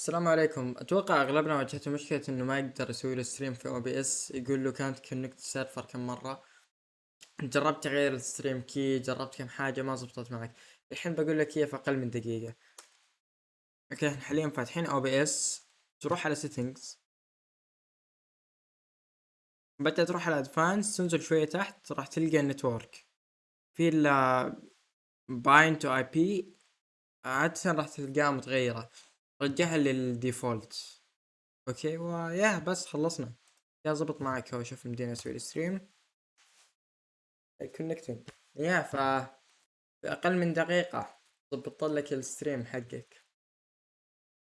السلام عليكم. أتوقع أغلبنا واجهته مشكلة إنه ما يقدر يسوي له stream في OBS يقول له كانت كونكت سيرفر كم مرة. جربت تغير ال stream key جربت كم حاجة ما زبطت معك. الحين بقول لك هي في أقل من دقيقة. okay إحنا حاليا فاتحين OBS تروح على settings بعدها تروح على advanced تنزل شوية تحت راح تلقى ال network في ال bind to IP عادة راح تلقاها متغيرة. رجعها لل default. okay؟ ويا بس خلصنا. يا زبط معك هو شوف مدينا أسوي ال stream connecting يا ف في أقل من دقيقة. ضبط لك ال stream حقك.